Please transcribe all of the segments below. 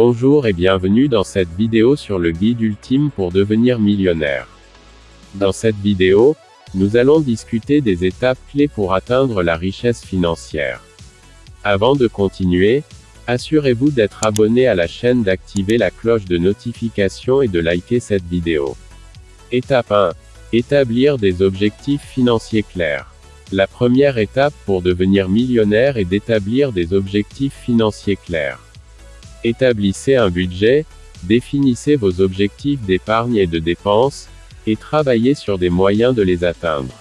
Bonjour et bienvenue dans cette vidéo sur le guide ultime pour devenir millionnaire. Dans cette vidéo, nous allons discuter des étapes clés pour atteindre la richesse financière. Avant de continuer, assurez-vous d'être abonné à la chaîne d'activer la cloche de notification et de liker cette vidéo. Étape 1. Établir des objectifs financiers clairs. La première étape pour devenir millionnaire est d'établir des objectifs financiers clairs. Établissez un budget, définissez vos objectifs d'épargne et de dépenses, et travaillez sur des moyens de les atteindre.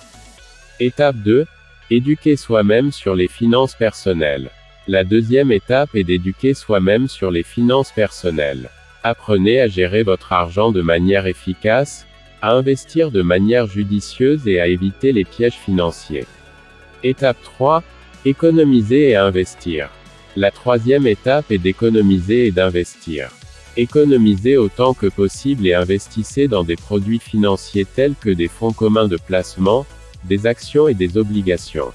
Étape 2. Éduquer soi-même sur les finances personnelles. La deuxième étape est d'éduquer soi-même sur les finances personnelles. Apprenez à gérer votre argent de manière efficace, à investir de manière judicieuse et à éviter les pièges financiers. Étape 3. Économiser et investir. La troisième étape est d'économiser et d'investir. Économisez autant que possible et investissez dans des produits financiers tels que des fonds communs de placement, des actions et des obligations.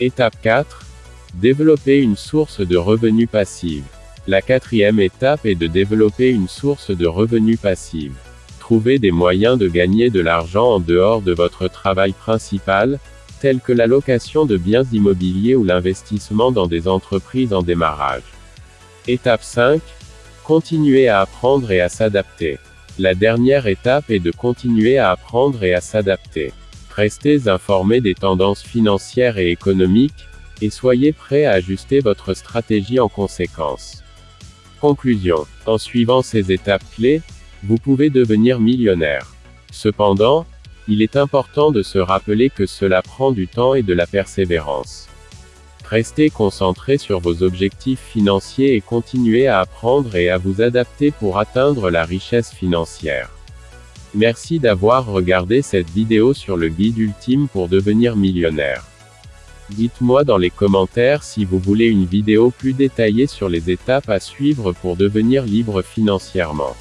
Étape 4. Développer une source de revenus passive. La quatrième étape est de développer une source de revenus passive. Trouvez des moyens de gagner de l'argent en dehors de votre travail principal, tels que la location de biens immobiliers ou l'investissement dans des entreprises en démarrage. Étape 5. Continuer à apprendre et à s'adapter. La dernière étape est de continuer à apprendre et à s'adapter. Restez informé des tendances financières et économiques, et soyez prêt à ajuster votre stratégie en conséquence. Conclusion. En suivant ces étapes clés, vous pouvez devenir millionnaire. Cependant, il est important de se rappeler que cela prend du temps et de la persévérance. Restez concentré sur vos objectifs financiers et continuez à apprendre et à vous adapter pour atteindre la richesse financière. Merci d'avoir regardé cette vidéo sur le guide ultime pour devenir millionnaire. Dites-moi dans les commentaires si vous voulez une vidéo plus détaillée sur les étapes à suivre pour devenir libre financièrement.